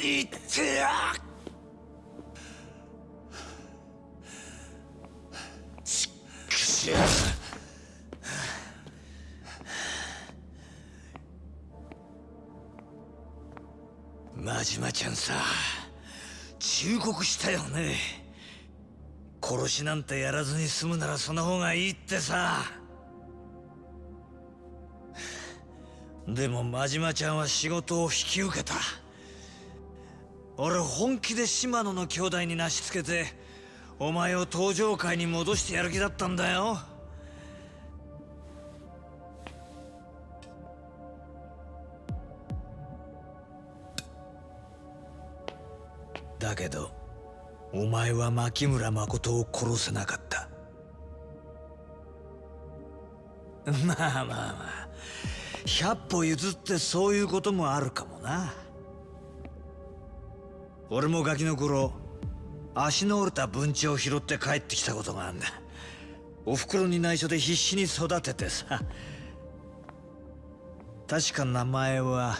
いってやちくしょ真島ちゃんさ忠告したよね。殺しなんてやらずに済むならその方がいいってさ。でも真島ちゃんは仕事を引き受けた。俺本気で島野の兄弟になしつけてお前を登場界に戻してやる気だったんだよ。だけどお前は牧村誠を殺せなかった。まあまあまあ。百歩譲ってそういうこともあるかもな。俺もガキの頃足の折れた文鳥を拾って帰ってきたことがあるんだ。お袋に内緒で必死に育ててさ。確か名前は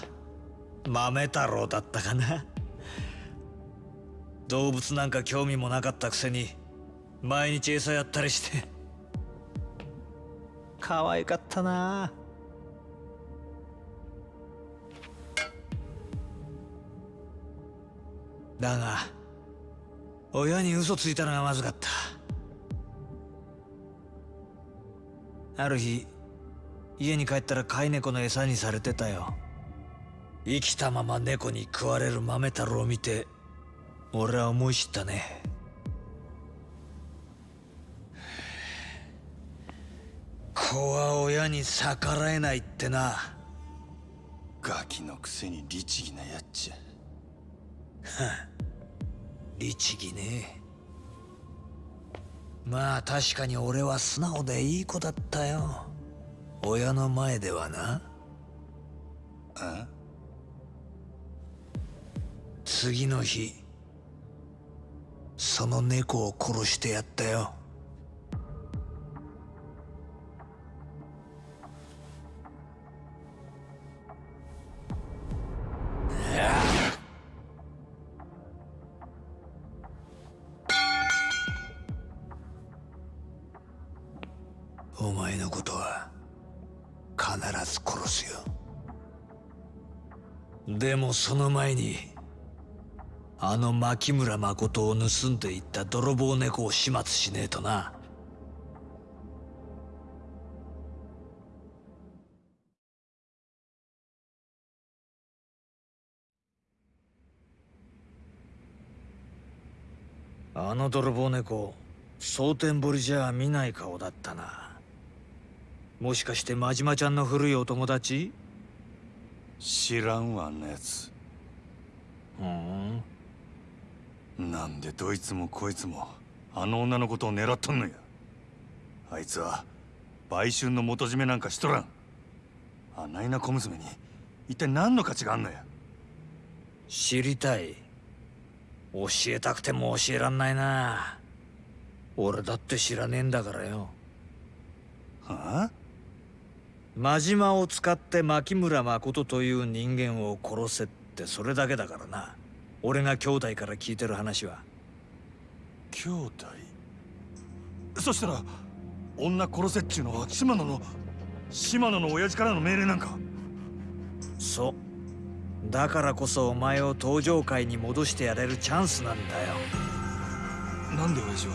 豆太郎だったかな。動物なんか興味もなかったくせに毎日餌やったりして。可愛かったな。あだが親に嘘ついたのがまずかった。ある日家に帰ったら飼い猫の餌にされてたよ。生きたまま猫に食われる豆太郎を見て俺は思い知ったね。子は親に逆らえないってな。ガキのくせに律儀なやっちゃ。律儀ね。まあ確かに俺は素直でいい子だったよ。親の前ではな。あ次の日その猫を殺してやったよお前のことは必ず殺すよ。でもその前にあの牧村誠を盗んでいった泥棒猫を始末しねえとな。あの泥棒猫蒼天堀じゃ見ない顔だったな。もしかして真島ちゃんの古いお友達？知らんわあんなやつふん。なんでどいつもこいつもあの女のことを狙っとんのや。あいつは売春の元締めなんかしとらん。あないな小娘に一体何の価値があんのや。知りたい。教えたくても教えらんないな。俺だって知らねえんだからよ。はあ？真島を使って牧村誠という人間を殺せってそれだけだからな。俺が兄弟から聞いてる話は。兄弟？そしたら女殺せっちゅうのは島野の島野の親父からの命令なんか？そう。だからこそお前を登場界に戻してやれるチャンスなんだよ。なんで親父は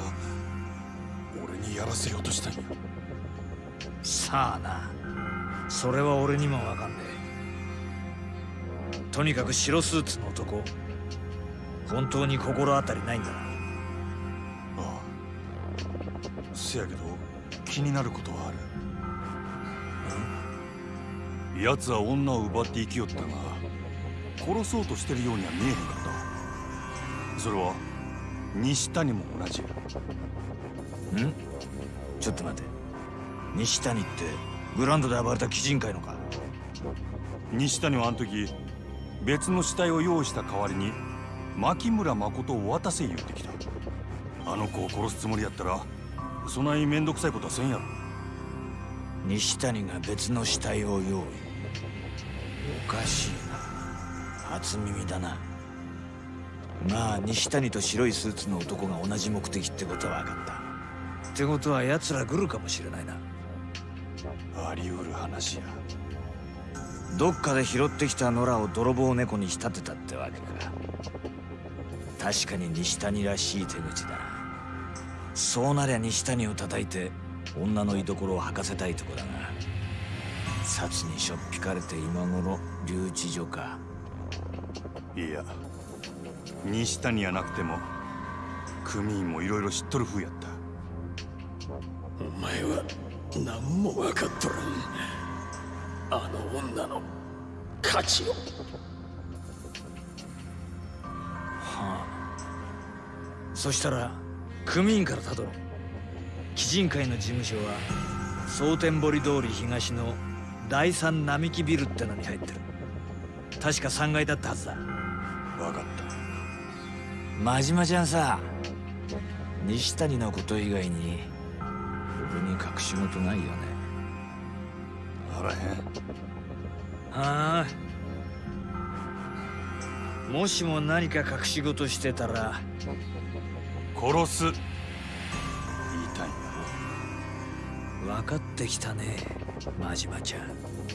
俺にやらせようとしたんや？さあなそれは俺にもわかんねえ。とにかく白スーツの男本当に心当たりないんだな。ああ。せやけど気になることはある。奴は女を奪って生きよったが殺そうとしてるようには見えへんかった。それは西谷も同じや。ん？ちょっと待て。西谷ってグランドで暴れた鬼人会のか。西谷はあの時別の死体を用意した代わりに牧村誠を渡せ言うてきた。あの子を殺すつもりやったらそない面倒くさいことはせんやろ。西谷が別の死体を用意。おかしい初耳だな。まあ西谷と白いスーツの男が同じ目的ってことは分かった。ってことは奴ら来るかもしれないな。あり得る話や。どっかで拾ってきた野良を泥棒猫に仕立てたってわけか。確かに西谷らしい手口だ。なそうなりゃ西谷を叩いて女の居所を吐かせたいとこだが札にしょっぴかれて今頃留置所か。いや西谷やなくても組員もいろいろ知っとる風やった。お前は何も分かっとらん。あの女の価値を。はあ。そしたら組員からたどろう。鬼人会の事務所は蒼天堀通り東の第三並木ビルってのに入ってる。確か3階だったはずだ。分かった。真島ちゃんさ西谷のこと以外に俺に隠し事ないよね。あら。へんはあ。もしも何か隠し事してたら。殺す。言いたいん。だ分かってきたね真島ちゃん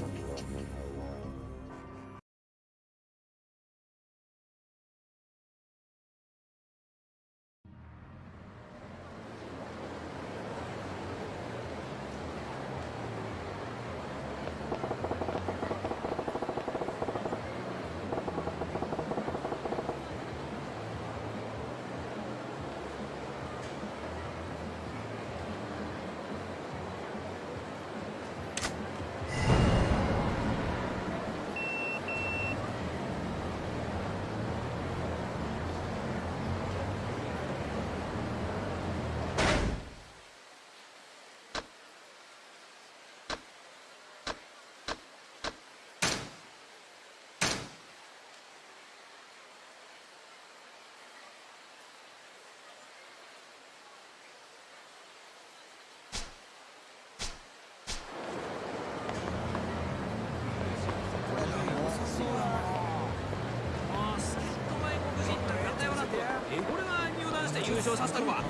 これが入団して優勝させたのか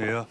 い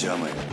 邪魔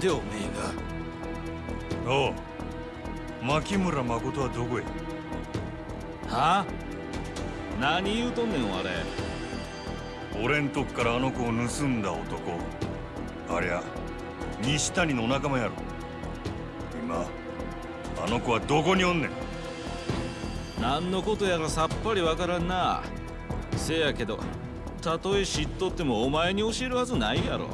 でおめえが？おう牧村誠はどこへ？はあ？何言うとんねんあれ俺んとこからあの子を盗んだ男。ありゃ西谷のお仲間やろ。今あの子はどこにおんねん？何のことやらさっぱりわからんな。せやけどたとえ知っとってもお前に教えるはずないやろ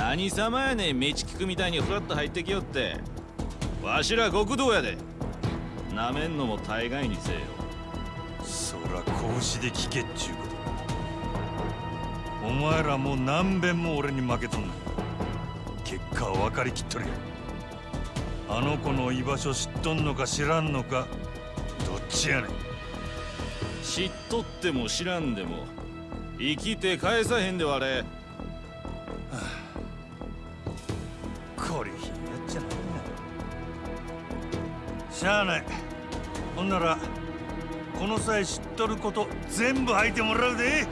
何様やねん道聞くみたいにフラッと入ってきよって。わしら極道やで。なめんのも大概にせえよ。そら拳で聞けっちゅうこと。お前らもう何遍も俺に負けとんねん。結果は分かりきっとるよ。あの子の居場所知っとんのか知らんのかどっちやねん。知っとっても知らんでも生きて返さへんでわれしゃあない。ほんならこの際知っとること全部吐いてもらうで。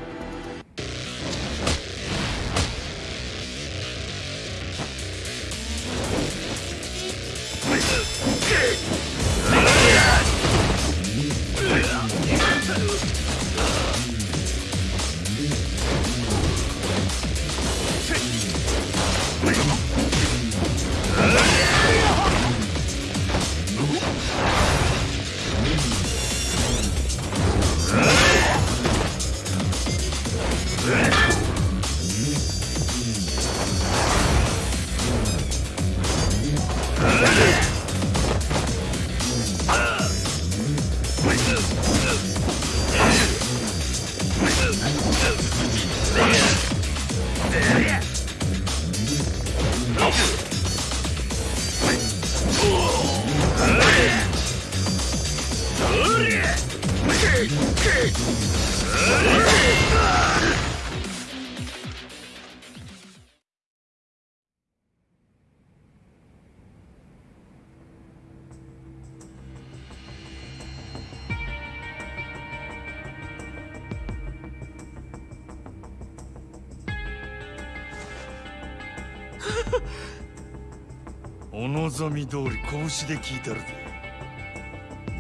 望み通り拳で聞いたるぜ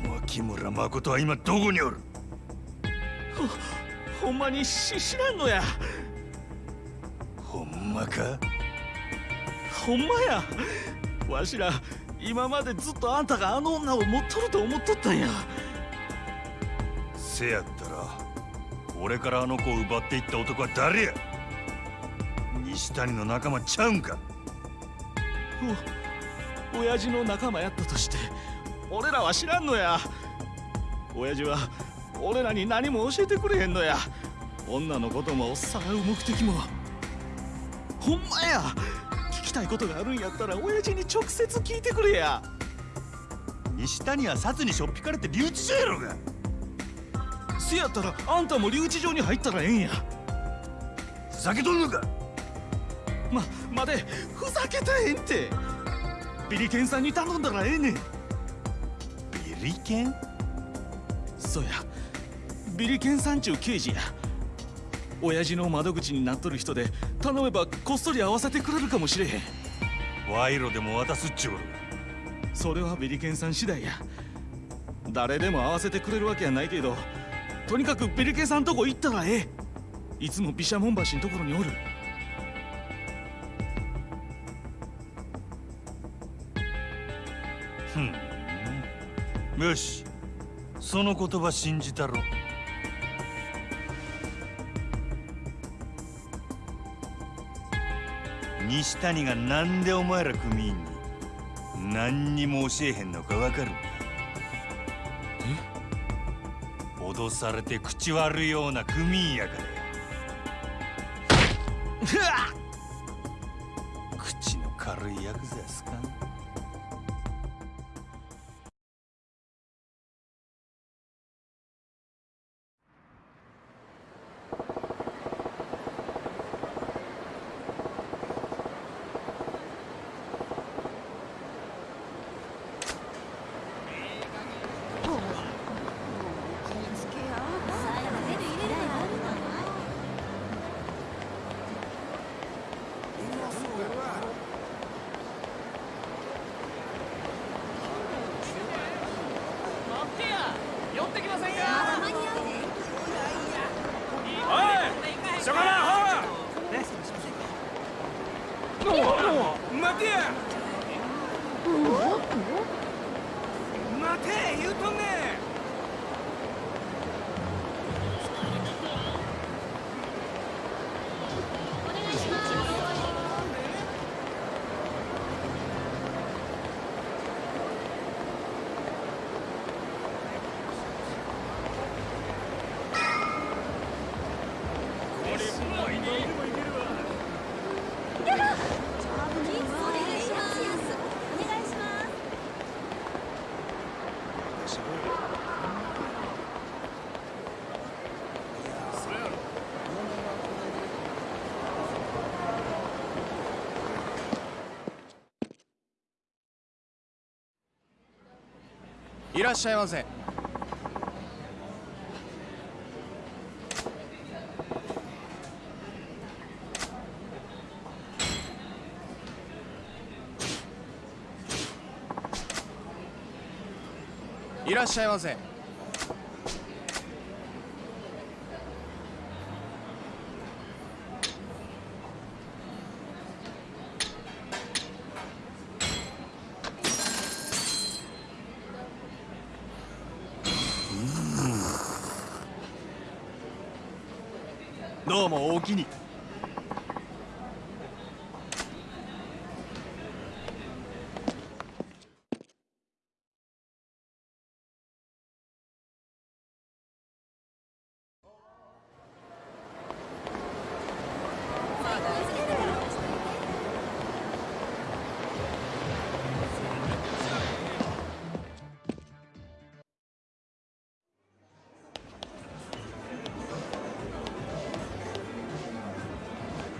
牧村誠は今どこにおる？ほんまにし知らんのや。ほほんまか？ほんまや。わしら今までずっとあんたがあの女を持っとると思っとったんや。せやったら俺からあの子を奪っていった男は誰や？西谷の仲間ちゃうんか？お親父の仲間やったとして俺らは知らんのや。親父は俺らに何も教えてくれへんのや。女のこともさらう目的も。ほんまや。聞きたいことがあるんやったら親父に直接聞いてくれや。西谷は札にしょっぴかれて留置所やろが。せやったらあんたも留置場に入ったらええんや。ふざけとんのか。ま待て。ふざけたへんってビリケンさんに頼んだらええねん。ビリケン？そうや。ビリケンさんちゅう刑事や。親父の窓口になっとる人で頼めばこっそり会わせてくれるかもしれへん。賄賂でも渡すっちゅうそれはビリケンさん次第や。誰でも会わせてくれるわけやないけどとにかくビリケンさんとこ行ったらええ。いつも毘沙門橋のところにおるよしその言葉信じたろ。西谷がなんでお前ら組員に何にも教えへんのかわかる？え？脅されて口悪いような組員やからや。口の軽いヤクザやすかいらっしゃいませ。いらっしゃいませ。もおおきに。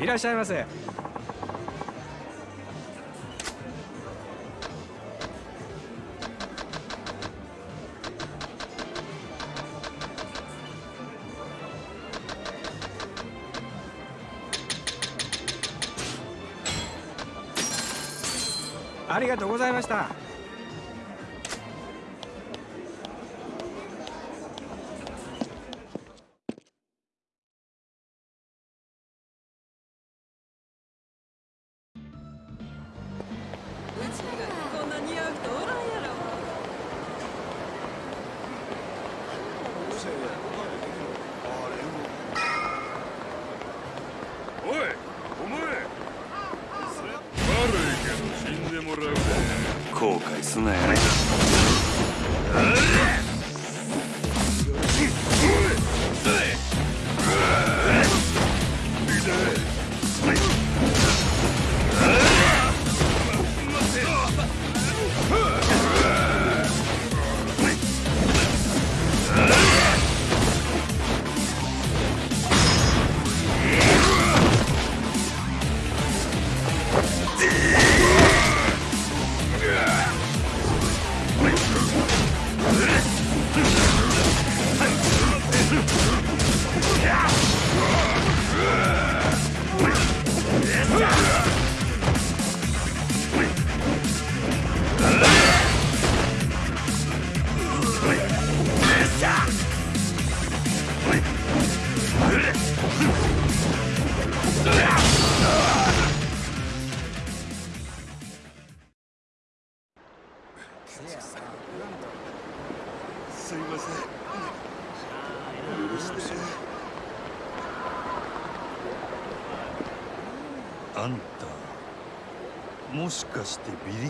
らっしゃいませ。ありがとうございました。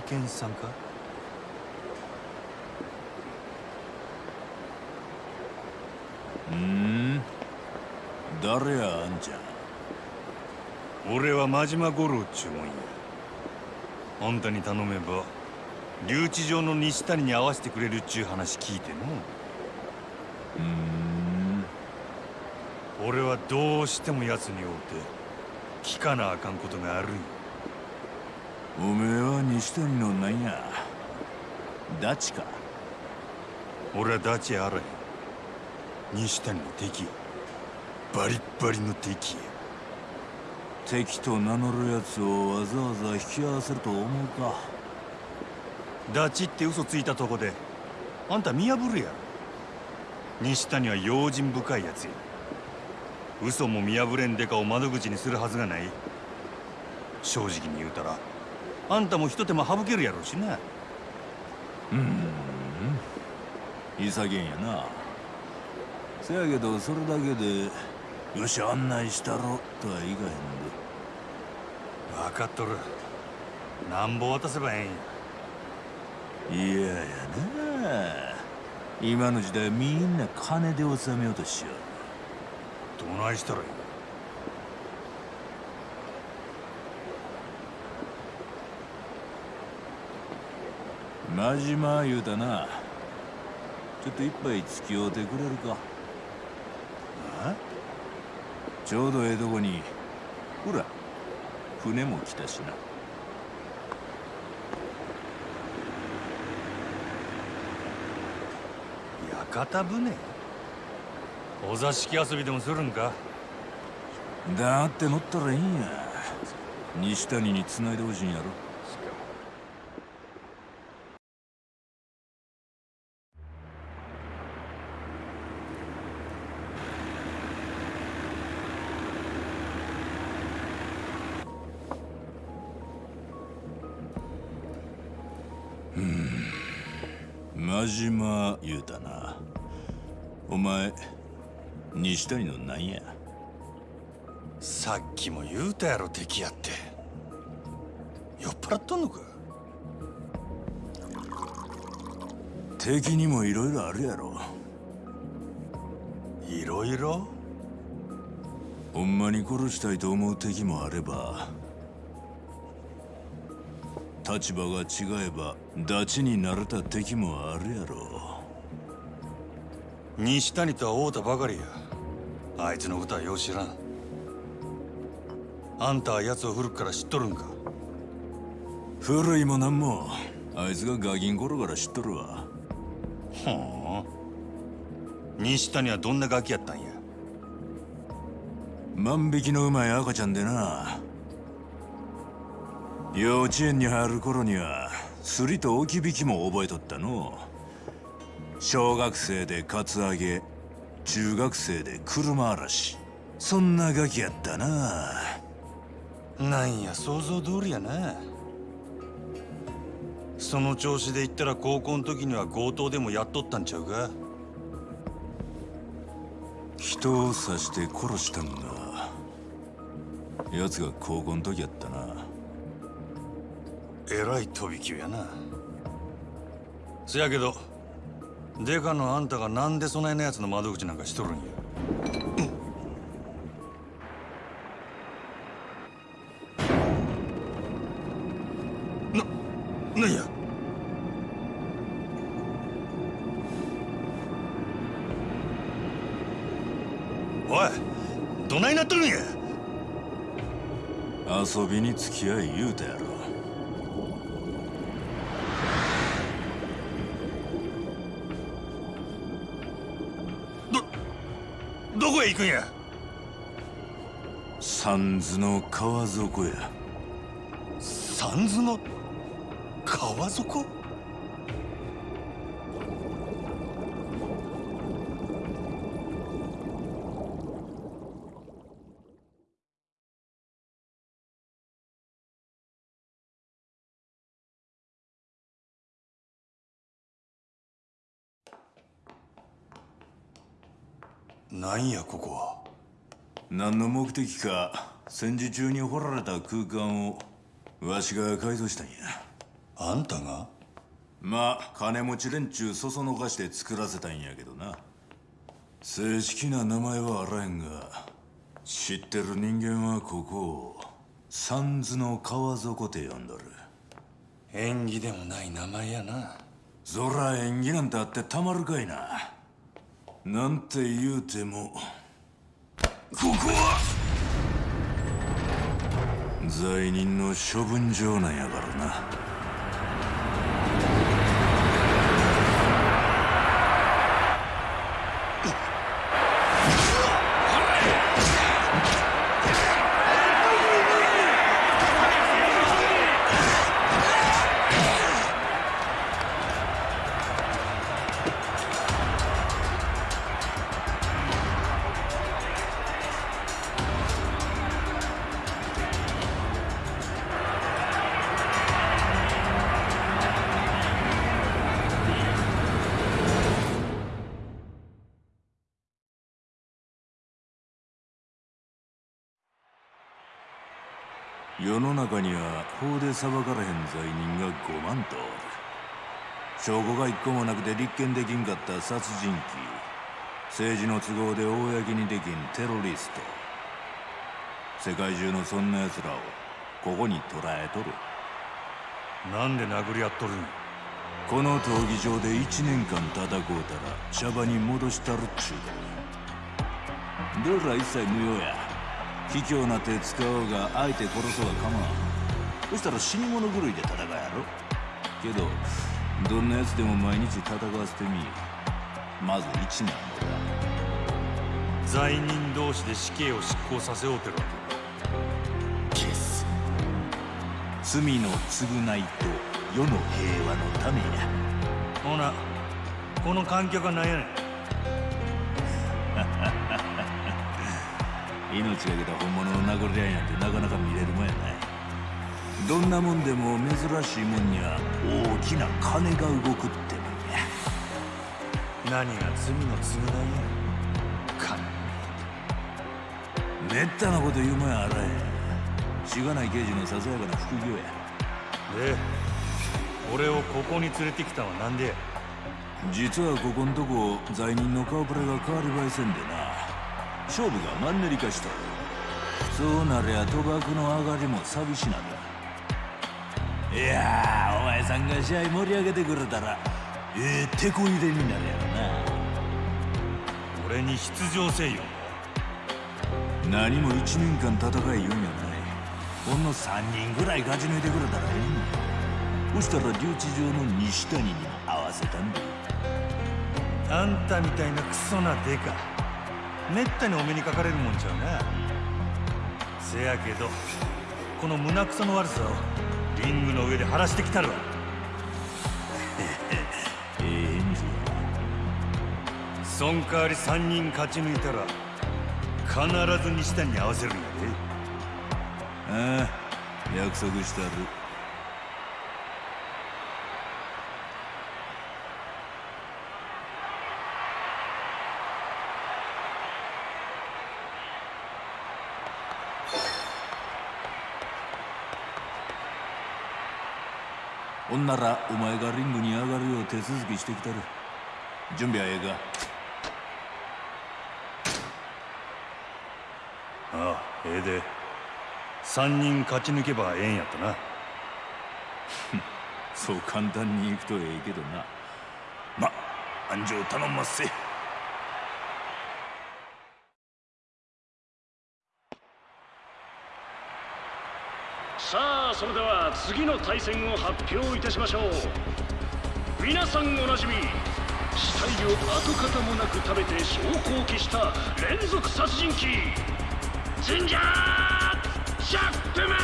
してビリケンさんか？うん。誰やあんちゃん？俺は真島五郎っちゅうもんや。あんたに頼めば留置場の西谷に会わせてくれるっちゅう話聞いての。うん。俺はどうしても奴に会うて聞かなあかんことがあるんやおめえは西谷のなんや？ダチか？俺はダチあらへん西谷の敵。やバリッバリの敵。や敵と名乗るやつをわざわざ引き合わせると思うか？ダチって嘘ついたとこであんた見破るやろ。西谷は用心深いやつや。嘘も見破れんデカを窓口にするはずがない。正直に言うたらあんたも一手間省けるやろうしな。潔げんやな。せやけどそれだけでよし案内したろとはいかへんで。分かっとる。なんぼ渡せばええんや。いややな。今の時代みんな金で収めようとしよどないしたらいい真島言うたな。ちょっと一杯付き合うてくれるか。あ？ちょうどええとこに。ほら船も来たしな。屋形船？お座敷遊びでもするんか？だって乗ったらいいんや。西谷に繋いでほしいんやろ西谷のなんや。さっきも言うたやろ敵やって。酔っ払っとんのか？敵にもいろいろあるやろ。いろいろほんまに殺したいと思う敵もあれば立場が違えばダチになれた敵もあるやろ。西谷とは会うたばかりやあいつのことはよう知らん。あんたは奴を古くから知っとるんか？古いもなんも。あいつがガキン頃から知っとるわ。ほう。西谷はどんなガキやったんや？万引きのうまい赤ちゃんでな。幼稚園に入る頃にはすりと置き引きも覚えとったの。小学生でカツアゲ中学生で車嵐。そんなガキやったな。なんや想像通りやな。その調子で言ったら高校の時には強盗でもやっとったんちゃうか。人を刺して殺したんが奴が高校の時やったな。えらい飛び級やな。せやけどデカのあんたがなんでそないなやつの窓口なんかしとるんや？な、なんや？おいどないなっとるんや？遊びに付き合い言うたやろ。くんや。三途の川底や。三途の川底？なんやここは。何の目的か戦時中に掘られた空間をわしが改造したんや。あんたが？まあ金持ち連中そそのかして作らせたんやけどな。正式な名前はあらへんが知ってる人間はここを三途の川底って呼んどる。縁起でもない名前やな。そら縁起なんてあってたまるかいななんて言うてもここは罪人の処分場なんやからな。世の中には法で裁かれへん罪人が5万と。おる証拠が一個もなくて立件できんかった殺人鬼。政治の都合で公にできんテロリスト。世界中のそんな奴らをここに捕らえとる。なんで殴り合っとるん？やこの闘技場で1年間戦うたら茶場に戻したるっちゅうから。どら一切無用や卑怯な手使おうが相手殺そうが構わん。そしたら死に物狂いで戦うやろ。けどどんな奴でも毎日戦わせてみまず1年も罪人同士で死刑を執行させようてるわ消す。罪の償いと世の平和のためや。けほなこの観客は何やねん命がけた本物の殴り合いなんてなかなか見れるもんやない。どんなもんでも珍しいもんには大きな金が動くってもんや。何が罪の償いや金。めったなこと言うもんやあらへん。しがない刑事のささやかな副業や。で俺をここに連れてきたのはなんでや。実はここんとこ罪人の顔ぶれが変わり映えせんでな勝負がマンネリ化しとるそうなりゃ賭博の上がりも寂しなる。いやーお前さんが試合盛り上げてくれたらええ手こ入れになるやろな。俺に出場せいよ。何も一年間戦い言うんやない。ほんの3人ぐらい勝ち抜いてくれたらええんそしたら留置場の西谷にも合わせたんだ。あんたみたいなクソなデカめったにお目にかかれるもんちゃうなせやけどこの胸くその悪さをリングの上で晴らしてきたるわ。ええ返事そん代わり3人勝ち抜いたら必ず西谷に合わせるんややああ約束したるほんならお前がリングに上がるよう手続きしてきたる。準備はええか？ああええで。3人勝ち抜けばええんやったな。そう簡単にいくとええけどな。ま安城頼んますせそれでは次の対戦を発表いたしましょう。皆さんおなじみ死体を跡形もなく食べて証拠を消した連続殺人鬼ジンジャー・チャップマン。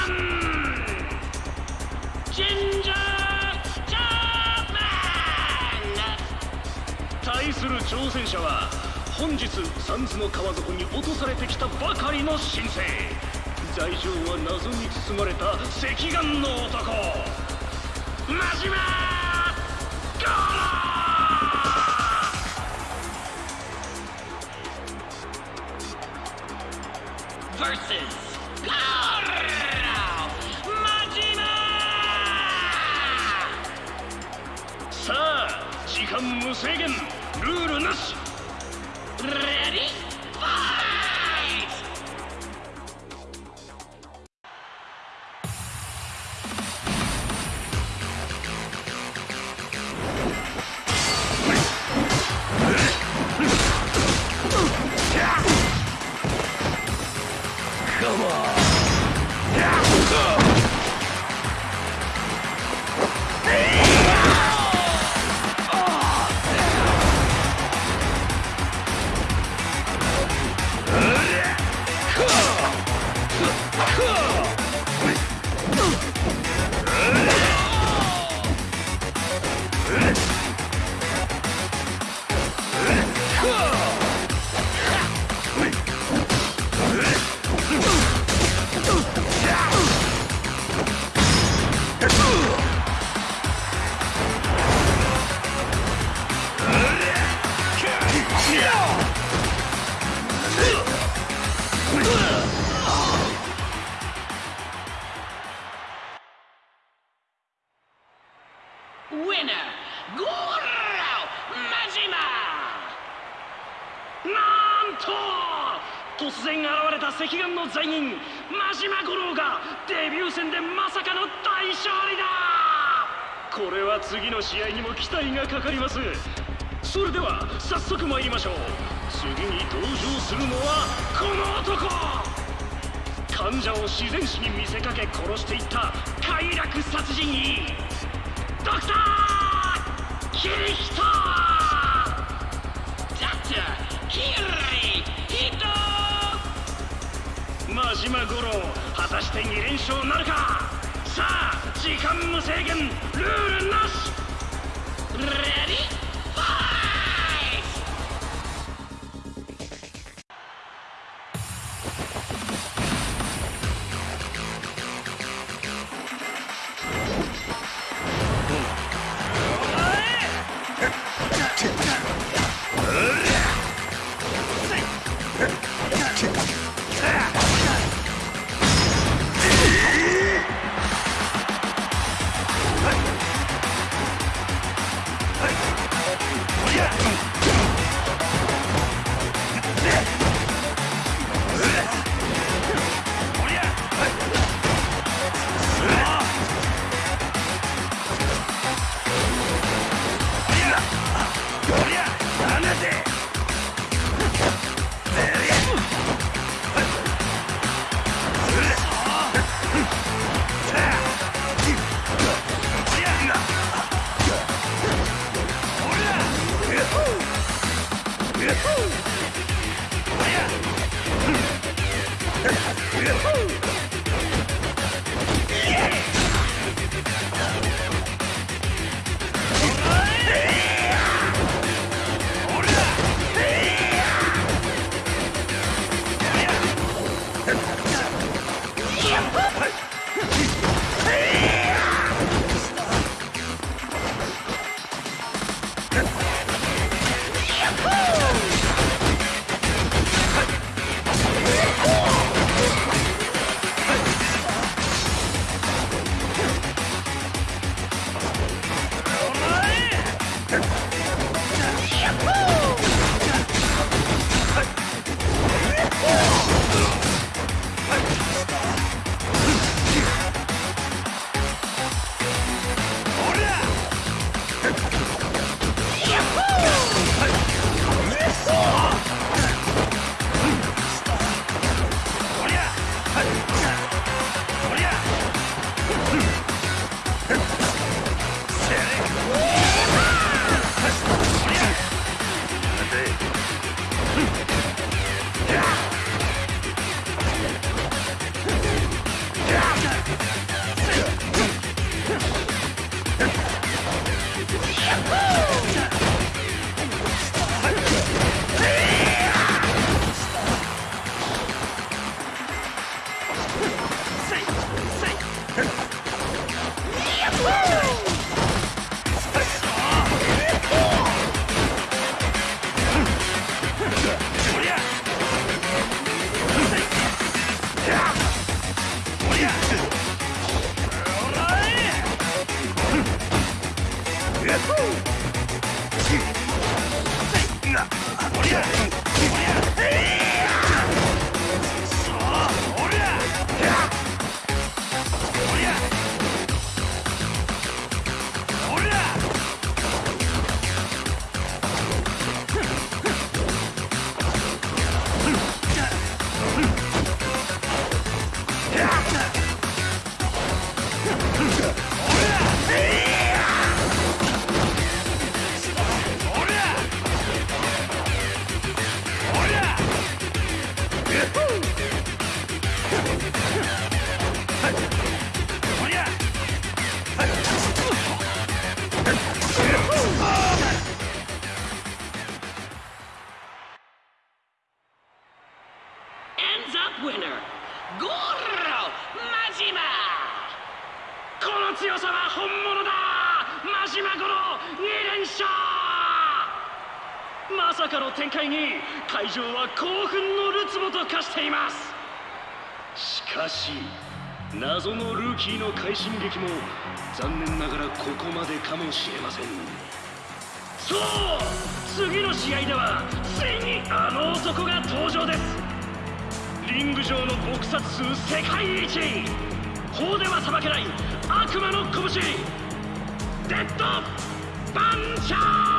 ジンジャー・チャップマン。対する挑戦者は本日三途の川底に落とされてきたばかりの新星罪状は謎に包まれた赤眼の男。真島ゴロ vs ゴロ真島さあ時間無制限。ルールなし。自然死に見せかけ殺していった快楽殺人鬼。ドクター！キリヒトドクターキリヒト真島五郎果たして2連勝なるか？さあ時間無制限！こまでかもしれません。そう次の試合ではついにあの男が登場です。リング上の撲殺数世界一。法では裁けない悪魔の拳。デッドパンチャー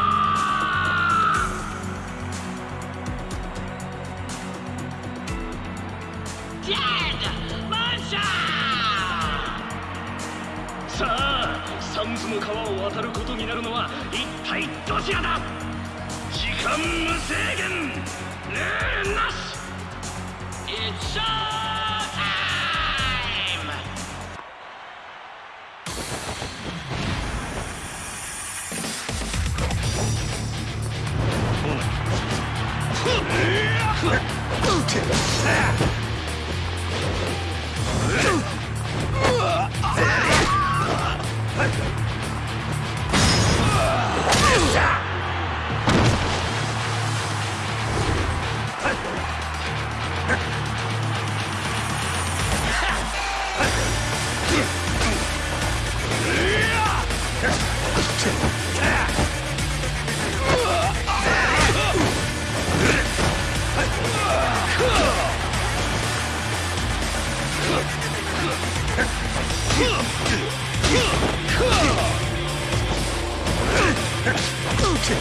Yeah! 決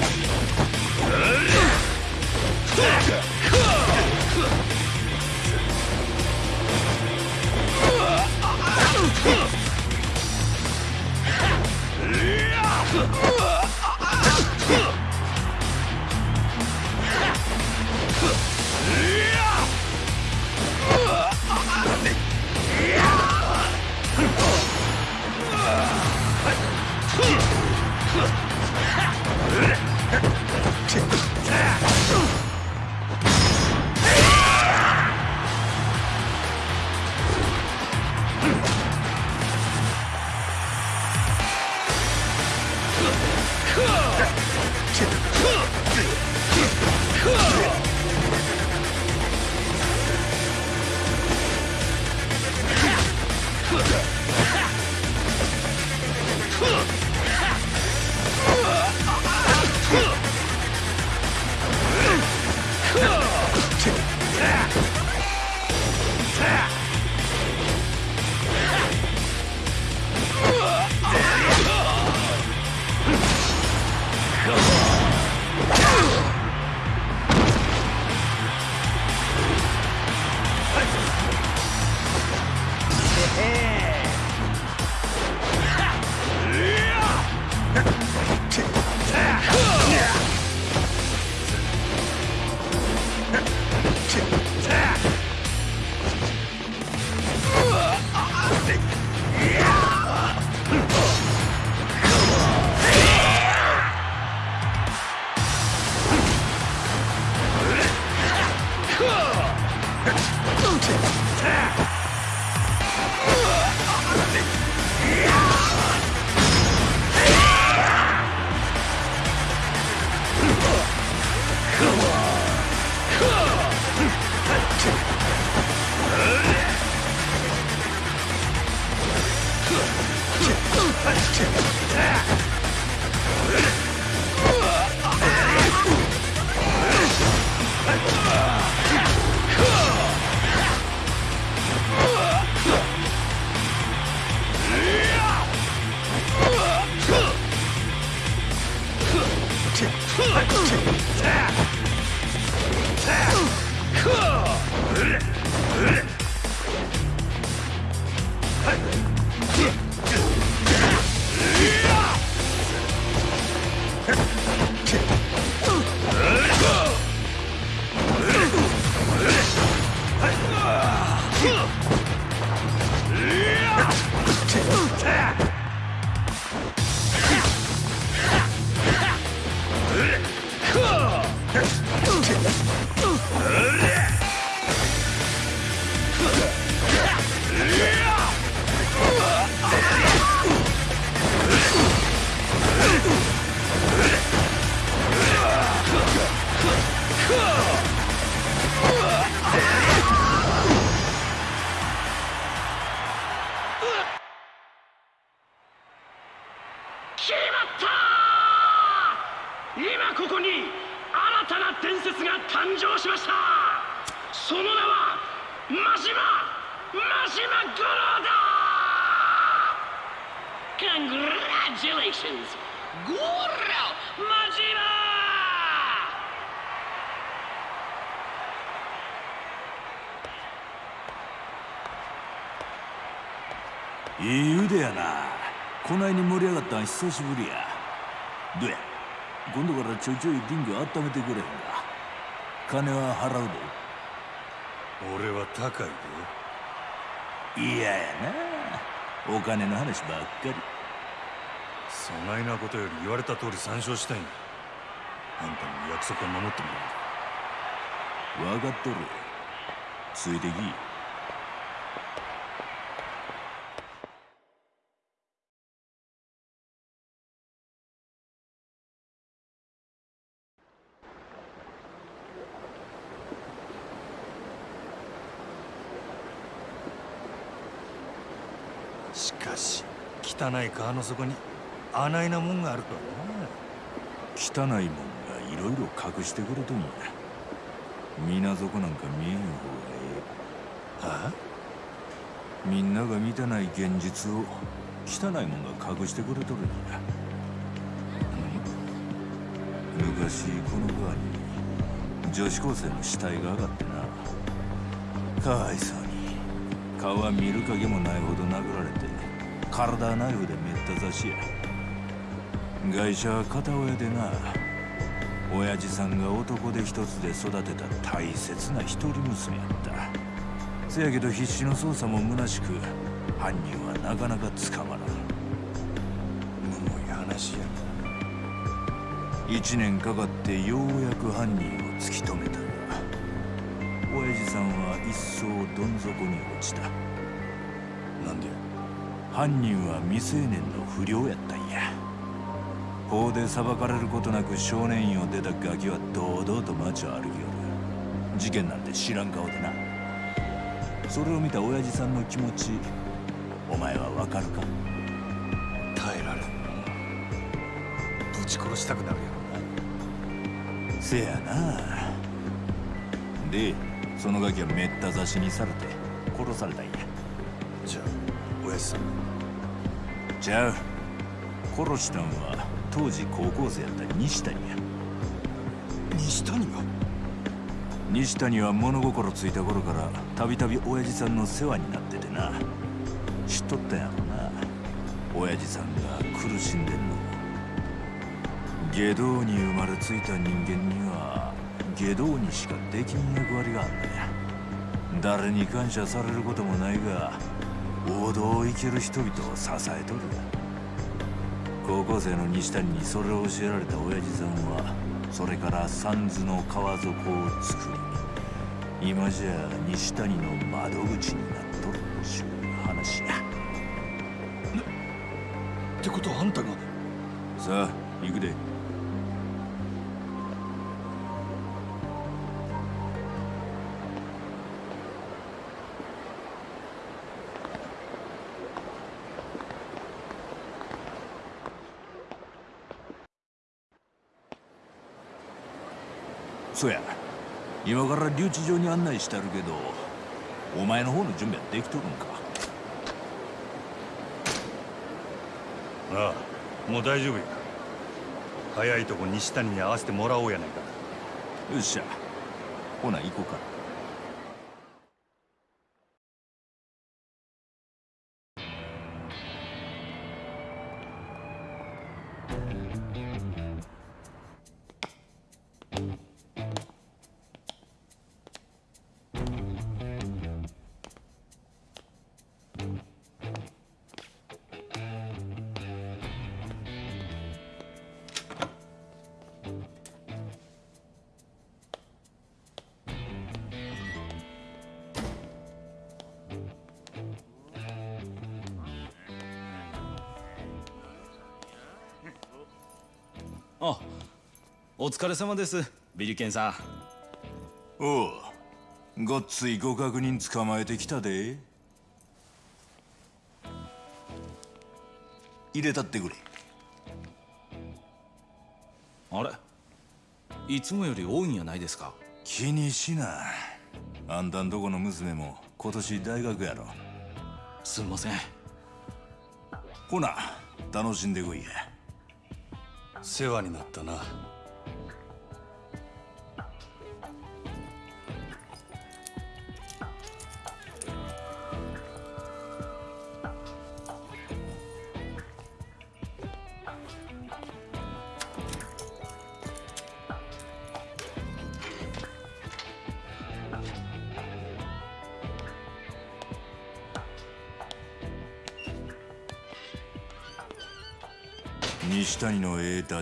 Congratulations. ゴロマジマいい腕やな。こないに盛り上がったん久しぶりや。どや今度からちょいちょいリング温めてくれへんか。金は払う俺は高いで。で嫌やなお金の話ばっかり。そないなことより言われた通り参照したいんや。あんたの約束は守ってもらう。分かっとる。ついてきしかし汚い川の底にあないなもんがあるとはな汚いもんがいろいろ隠してくれとんや水底なんか見えん方がえはえみんなが見てない現実を汚いもんが隠してくれとるんや。昔この川に女子高生の死体が上がってな。かわいそうに。顔は見る影もないほど殴られて体ナイフでめった刺しや外車は片親でな親父さんが男で一つで育てた大切な一人娘やった。せやけど必死の捜査も虚しく犯人はなかなか捕まらん。むごい話や。一年かかってようやく犯人を突き止めたが親父さんは一層どん底に落ちた。犯人は未成年の不良やったんや。法で裁かれることなく少年院を出たガキは堂々と街を歩きよる。事件なんて知らん顔でな。それを見た親父さんの気持ちお前はわかるか？耐えられんの？ぶち殺したくなるやろ？なせやな。でそのガキはめった刺しにされて殺されたんや。じゃあ親父さんちゃう殺したんは当時高校生やった西谷や。西谷が？西谷は物心ついた頃からたびたび親父さんの世話になっててな。知っとったんやろな。親父さんが苦しんでんの下道に生まれついた人間には下道にしかできん役割があんだや。誰に感謝されることもないが王道を生きる人々を支えとる。高校生の西谷にそれを教えられた親父さんはそれから三途の川底を作り今じゃ西谷の窓口になっとるっちゅう話や。ってことはあんたが。さあ行くで今から留置場に案内してあるけどお前の方の準備はできとるんか？ああもう大丈夫や。早いとこ西谷に会わせてもらおうやないか。よっしゃ。ほな行こうかあお疲れ様ですビリケンさん。おうごっついご確認捕まえてきたで。入れたってくれ。あれ？いつもより多いんやないですか？気にしなあんたんとこの娘も今年大学やろ。すんません。ほな楽しんでこいや世話になったな。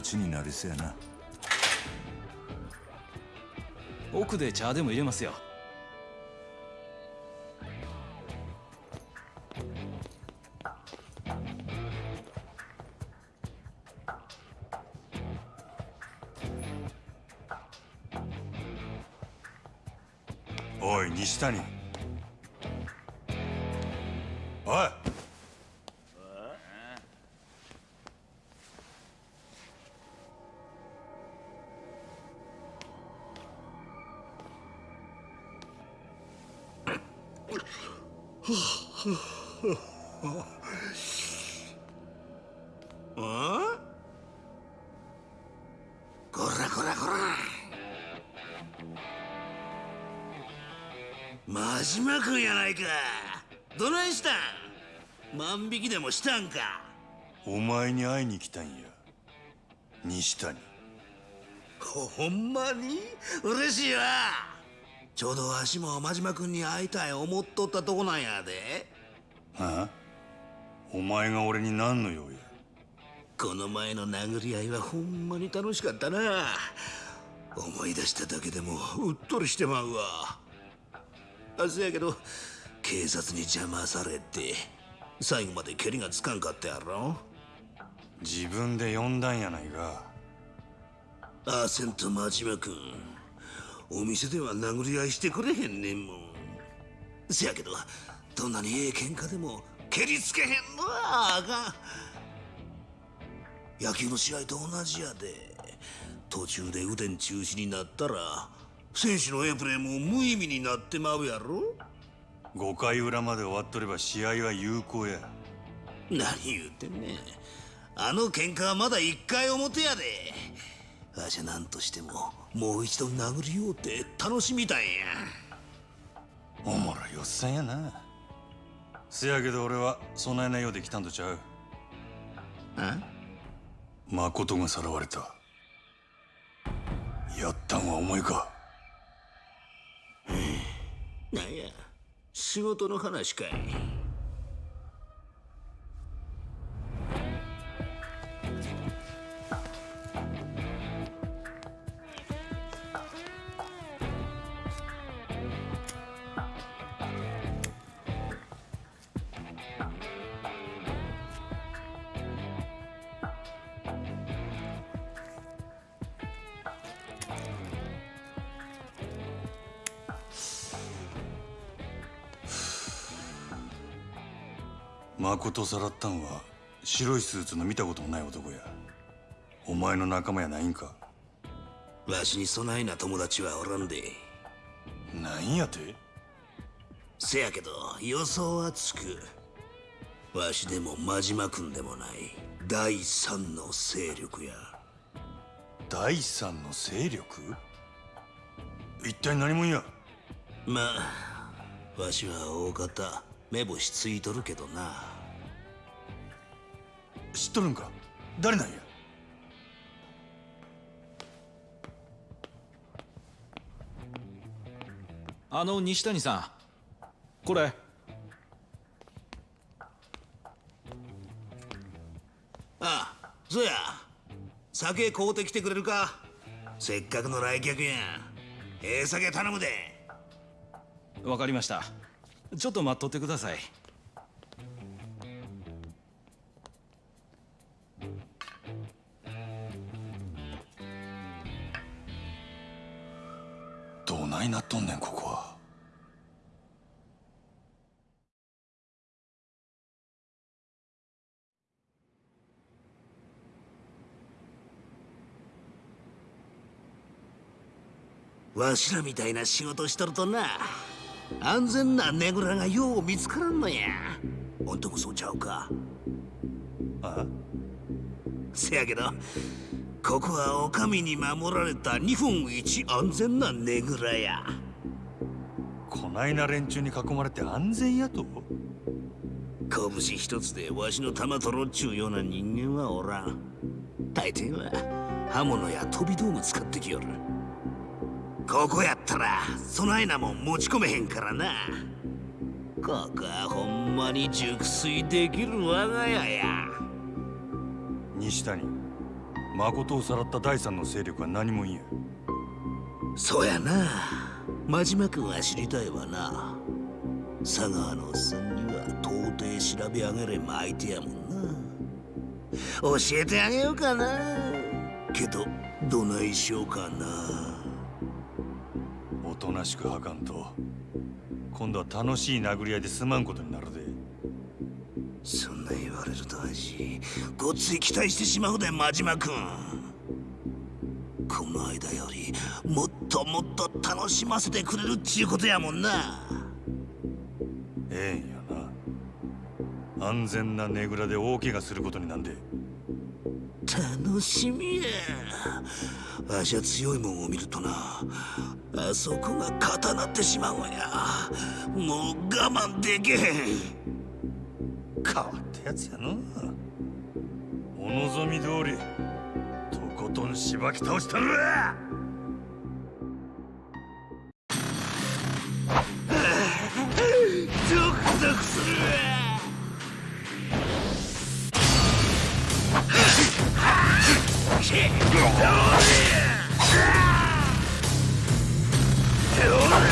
のええダチになりそうやな。奥で茶でも入れますよ。やないか。どないしたん？万引きでもしたんか。お前に会いに来たんや。西谷。ほんまに？嬉しいわ。ちょうどわしも真島君に会いたい思っとったとこなんやで。ああ？お前が俺に何の用や？この前の殴り合いはほんまに楽しかったな。思い出しただけでもうっとりしてまうわ。あせやけど警察に邪魔されて最後まで蹴りがつかんかったやろ？自分で呼んだんやないか。アーセント真島君。お店では殴り合いしてくれへんねんもん。せやけどどんなにええ喧嘩でも蹴りつけへんのはあかん。野球の試合と同じやで。途中で腕ん中止になったら選手のエプレーも無意味になってまうやろ？5回裏まで終わっとれば試合は有効や。何言うてんねん。あの喧嘩はまだ一回表やで。わしゃ何としてももう一度殴りようて楽しみたいんや。おもろいおっさんやな。せやけど俺はそないなようで来たんとちゃう。あ？誠がさらわれた。やったんはお前かなんや仕事の話かい。誠さらったんは白いスーツの見たこともない男や。お前の仲間やないんか。わしにそないな友達はおらんで。なんやて？せやけど予想はつく。わしでも真島君でもない。第三の勢力や。第三の勢力？一体何者や？まあわしは大方目星ついとるけどな知っとるんか？誰なんや？あの西谷さんこれ。ああそうや。酒買うてきてくれるか？せっかくの来客やええ酒頼むで。わかりました。ちょっと待っとってくださいわしらみたいな仕事しとるとな安全なねぐらがよう見つからんのや。ほんともそうちゃうか。あせやけどここはお上に守られた日本一安全なねぐらや。こないな連中に囲まれて安全やと？拳一つでわしの玉取ろうっちゅうような人間はおらん。大抵は刃物や飛び道具使ってきよるここやったらそないなもん持ち込めへんからな。ここはほんまに熟睡できる我が家や。西谷誠をさらった第三の勢力は何もん。やそうやな。真島君は知りたいわな。佐川のおっさんには到底調べ上げれん相手やもんな。教えてあげようかな。けどどないしようかな。おとなしくはかんと今度は楽しい殴り合いで済まんことになるで。そんな言われるとわしごっつい期待してしまうで真島君。この間よりもっともっと楽しませてくれるっちゅうことやもんな。ええんやな。安全なねぐらで大怪我することになんで楽しみや。わしは強いもんを見るとなあそこが固なってしまうんや。もう我慢できへん。変わったやつやな。お望み通りとことんしばき倒したるわ。し。うわっ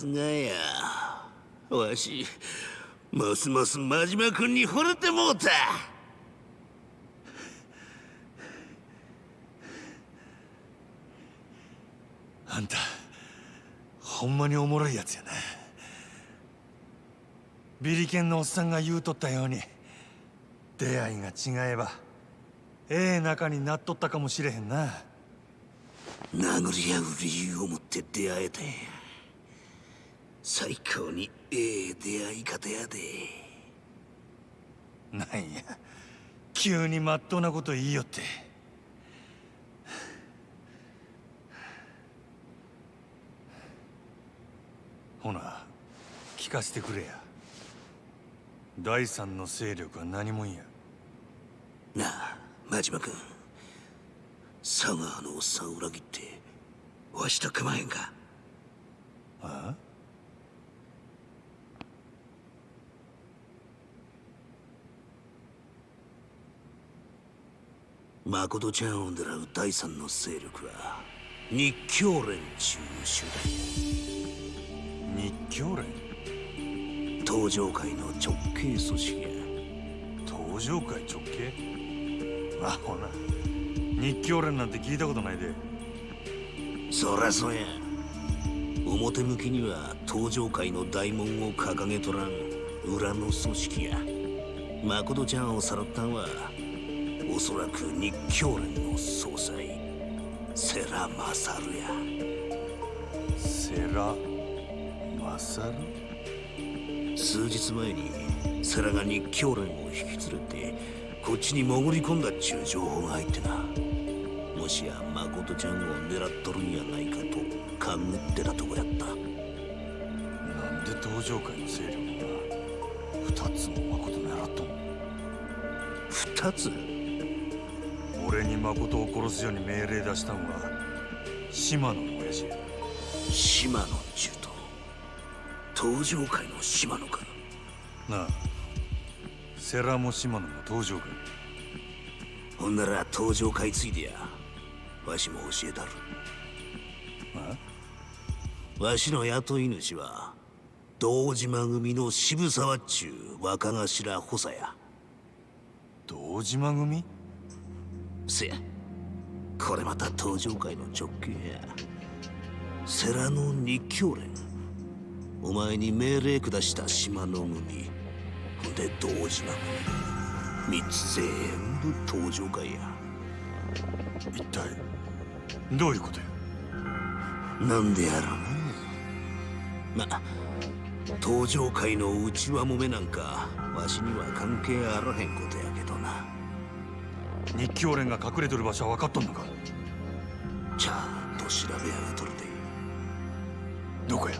すがやわしますます真島君に惚れてもうた。あんたほんまにおもろいやつやなビリケンのおっさんが言うとったように出会いが違えばええ仲になっとったかもしれへんな。殴り合う理由を持って出会えたんや最高にええ出会い方やで。なんや急にまっとうなこと言いよって。ほな聞かせてくれや。第三の勢力は何もんや。なあ真島君。佐川のおっさんを裏切ってわしと組まへんか？あ？誠ちゃんを狙う第三の勢力は日教連中集日教連？団東上会の直系組織や。東上会直系？あほな。日教連なんて聞いたことないで。そらそや。表向きには東上会の大門を掲げとらん裏の組織や。誠ちゃんをさらったんはおそらく日教連の総裁世良勝や。セラマサル数日前に世良が日教連を引き連れてこっちに潜り込んだっちゅう情報が入ってな。もしや誠ちゃんを狙っとるんやないかと勘ぐってたとこやった。なんで東上会の勢力が二つも誠狙っとんの？二つ？俺に誠を殺すように命令出したんは島野の親父。や島野中と東上会の島野か。なあセラも島野も東上会。ほんなら東上会ついでや。わしも教えたる。わしの雇い主は堂島組の渋沢っちゅう若頭補佐や。堂島組？せ。やこれまた東上会の直系や。世良の日教連。お前に命令下した島の組で堂島。組三つ全部東上会や。一体どういうことや？なんでやろうなま東上会の内輪もめなんかわしには関係あらへんことやけど。な日教連が隠れてる場所は分かっとんのか？ちゃんと調べ上げとるで。どこや？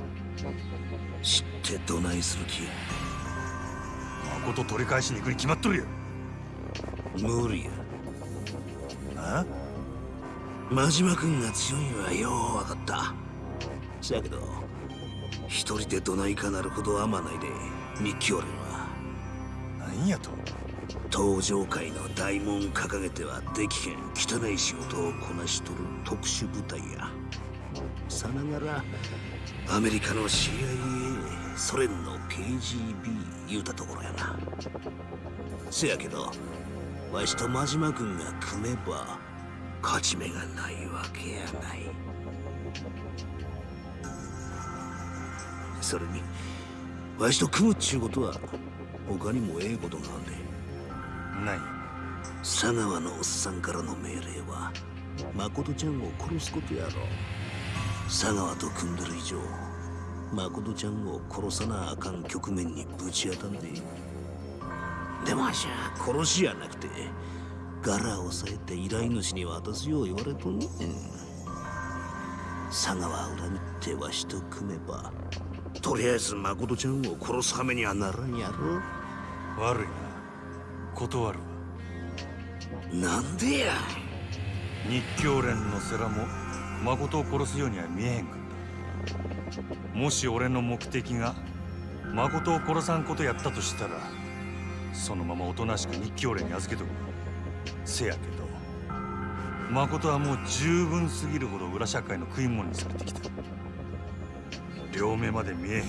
知ってどないする気や？誠取り返しに行くに決まっとるや。無理や。あ？真島君が強いんはよう分かった。せやけど一人でどないかなるほど甘ないで日教連は。何やと？東上会の大門掲げてはできへん汚い仕事をこなしとる特殊部隊や。さながらアメリカの CIA ソ連の KGB 言うたところやな。せやけどわしと真島君が組めば勝ち目がないわけやない。それにわしと組むっちゅうことは他にもええことがあん。で何佐川のおっさんからの命令は誠ちゃんを殺すことやろ佐川と組んでる以上誠ちゃんを殺さなあかん局面にぶち当たんででもわしゃ殺しやなくて柄を押さえて依頼主に渡すよう言われとんねん佐川を恨みってわしと組めばとりあえず誠ちゃんを殺すはめにはならんやろ悪いな断るわ。なんでや。日教連の世良も誠を殺すようには見えへんかった。もし俺の目的が誠を殺さんことやったとしたらそのままおとなしく日教連に預けとく。せやけど誠はもう十分すぎるほど裏社会の食い物にされてきた。両目まで見えへんよ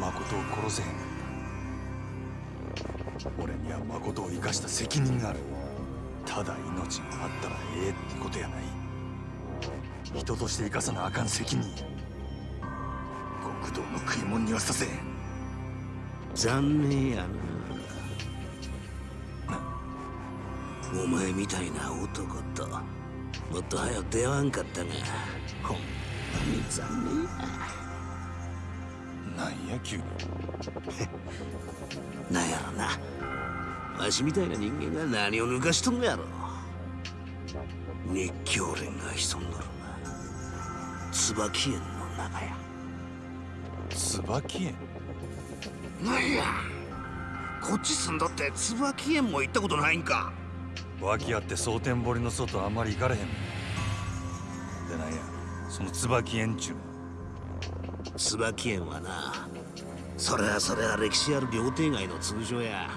誠を殺せ俺には誠を生かした責任がある。ただ命があったらええってことやない。人として生かさなあかん責任。や極道の食い物にはさせ残念やな。お前みたいな男ともっと早く出会わんかったがほんまに残念やなんや急になんやろな。わしみたいな人間が何を抜かしとんのやろ。日教連が潜んどるな。椿園の中や。椿園？なんや。こっち住んどって椿園も行ったことないんか。脇あって蒼天堀の外あんまり行かれへん。でなんやその椿園中椿園はなそれはそれは歴史ある料亭街の通称や。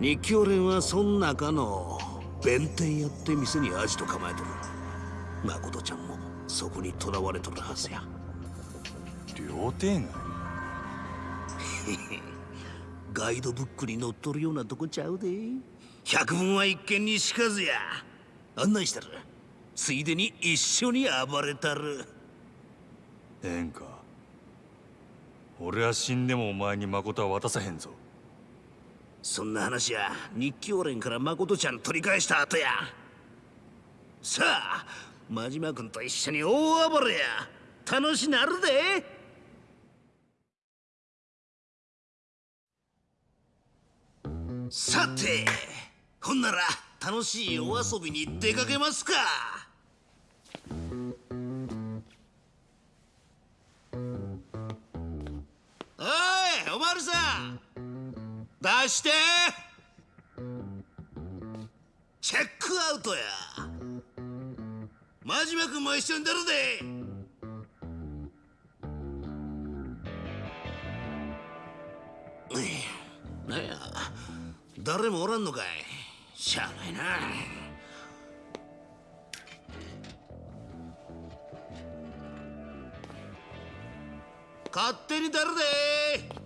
日教連はそん中の弁天やって店にアジト構えとる。誠ちゃんもそこに囚われとるはずや。料亭街？ガイドブックに載っとるようなとこちゃうで。百聞は一見にしかずや。案内したる。ついでに一緒に暴れたる。ええんか俺は死んでもお前に誠は渡さへんぞ。そんな話や。日教連から誠ちゃん取り返した後や。さあ真島君と一緒に大暴れや。楽しなるで。さてほんなら楽しいお遊びに出かけますか。おいおまるさん。出して。チェックアウトや。真島君も一緒に出るで。なんや。誰もおらんのかい。しゃあないな。勝手に出るで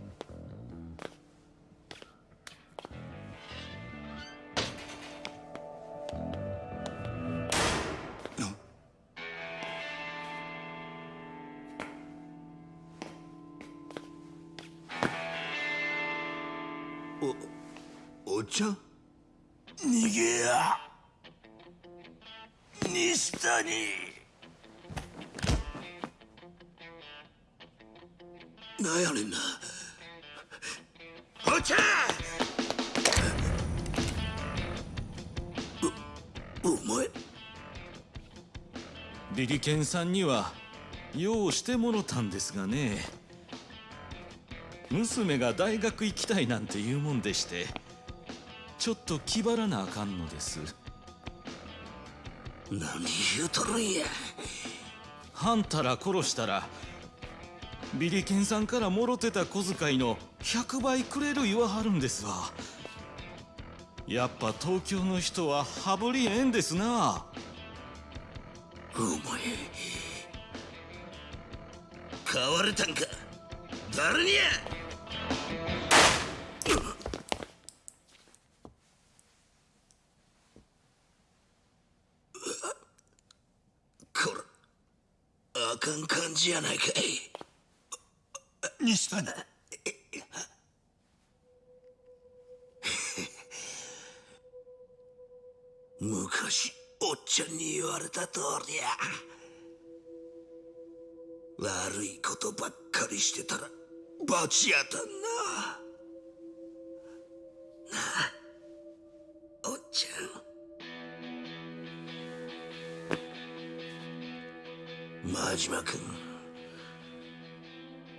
ビリケンさんには用してもろたんですがね。娘が大学行きたいなんて言うもんでしてちょっと気張らなあかんのです。何言うとるんや。はんたら殺したらビリケンさんからもろてた小遣いの100倍くれる言わはるんですわ。やっぱ東京の人は羽振りええんですなお前買われたんか？誰にや？こらあかん感じやないかい。西谷。昔おっちゃんに言われた通りや。悪いことばっかりしてたら罰やたんな。なあおっちゃん。真島君。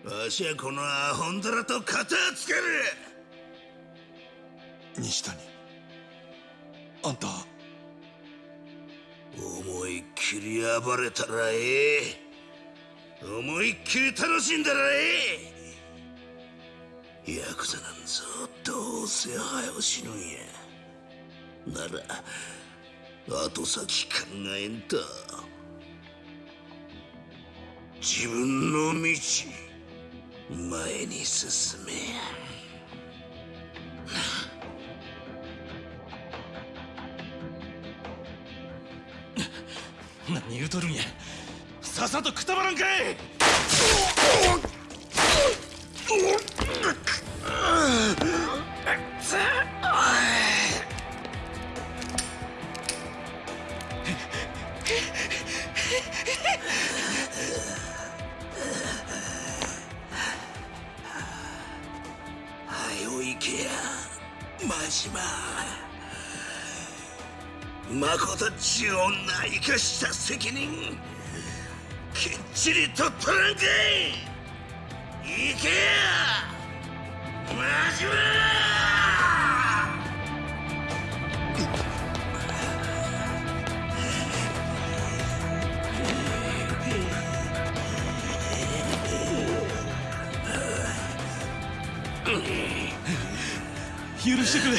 わしはこのアホンダラと片つける。西谷。あんたきり暴れたらええ。思いっきり楽しんだらええ。ヤクザなんぞどうせ早う死ぬんや。なら後先考えんと。自分の道前に進めや。何言うとるんや。さっさとくたばらんかい。誠っちゅう女生かした責任きっちり取っとらんかい行けや真島許して。くれ